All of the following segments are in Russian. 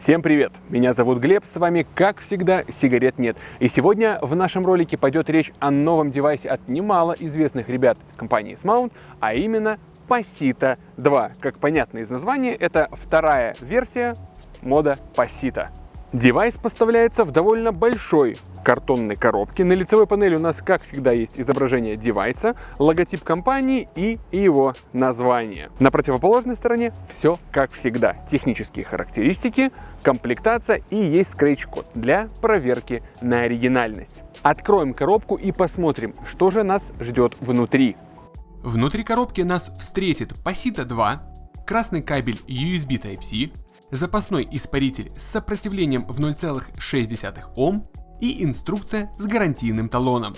Всем привет! Меня зовут Глеб, с вами, как всегда, сигарет нет. И сегодня в нашем ролике пойдет речь о новом девайсе от немало известных ребят из компании Smoant, а именно Pasito 2. Как понятно из названия, это вторая версия мода Pasito. Девайс поставляется в довольно большой картонной коробке. На лицевой панели у нас, как всегда, есть изображение девайса, логотип компании и его название. На противоположной стороне все как всегда. Технические характеристики, комплектация и есть скретч-код для проверки на оригинальность. Откроем коробку и посмотрим, что же нас ждет внутри. Внутри коробки нас встретит Pasita 2, красный кабель USB Type-C, запасной испаритель с сопротивлением в 0,6 Ом и инструкция с гарантийным талоном.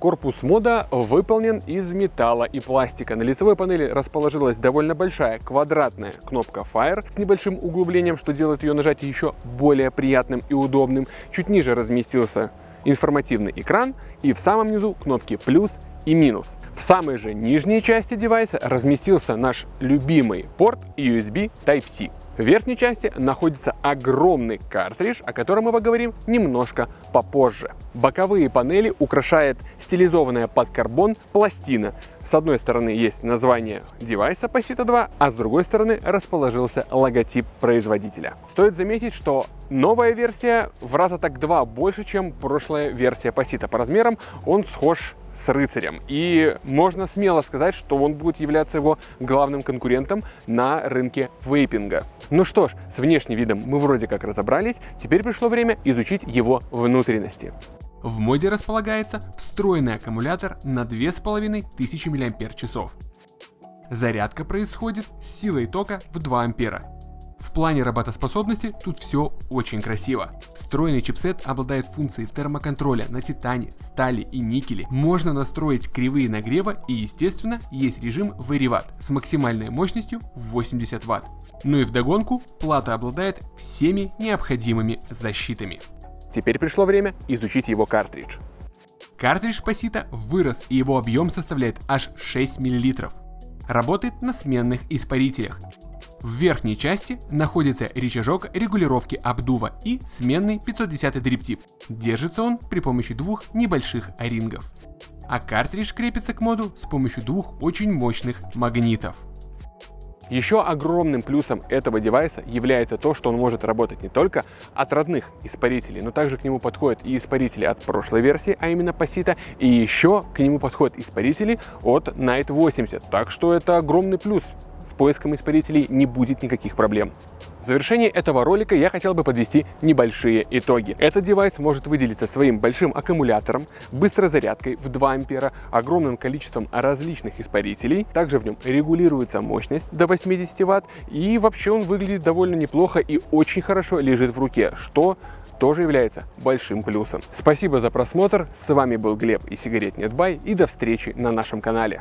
Корпус мода выполнен из металла и пластика. На лицевой панели расположилась довольно большая квадратная кнопка Fire с небольшим углублением, что делает ее нажатие еще более приятным и удобным. Чуть ниже разместился информативный экран и в самом низу кнопки плюс и минус. В самой же нижней части девайса разместился наш любимый порт USB Type-C. В верхней части находится огромный картридж, о котором мы поговорим немножко попозже. Боковые панели украшает стилизованная под карбон пластина. С одной стороны есть название девайса Pasita 2, а с другой стороны расположился логотип производителя. Стоит заметить, что новая версия в раза так два больше, чем прошлая версия Pasita. По размерам он схож с рыцарем. И можно смело сказать, что он будет являться его главным конкурентом на рынке вейпинга. Ну что ж, с внешним видом мы вроде как разобрались, теперь пришло время изучить его внутренности. В моде располагается встроенный аккумулятор на 2500 мАч. Зарядка происходит с силой тока в 2 ампера в плане работоспособности тут все очень красиво. Встроенный чипсет обладает функцией термоконтроля на титане, стали и никеле. Можно настроить кривые нагрева и естественно есть режим Very с максимальной мощностью 80 Вт. Ну и вдогонку плата обладает всеми необходимыми защитами. Теперь пришло время изучить его картридж. Картридж Pasita вырос и его объем составляет аж 6 мл. Работает на сменных испарителях. В верхней части находится рычажок регулировки обдува и сменный 510 дриптип. Держится он при помощи двух небольших орингов. А картридж крепится к моду с помощью двух очень мощных магнитов. Еще огромным плюсом этого девайса является то, что он может работать не только от родных испарителей, но также к нему подходят и испарители от прошлой версии, а именно Pasita, и еще к нему подходят испарители от Night 80. Так что это огромный плюс поиском испарителей не будет никаких проблем. В завершении этого ролика я хотел бы подвести небольшие итоги. Этот девайс может выделиться своим большим аккумулятором, быстрой зарядкой в 2 ампера, огромным количеством различных испарителей. Также в нем регулируется мощность до 80 Вт и вообще он выглядит довольно неплохо и очень хорошо лежит в руке, что тоже является большим плюсом. Спасибо за просмотр, с вами был Глеб и сигарет Нетбай и до встречи на нашем канале.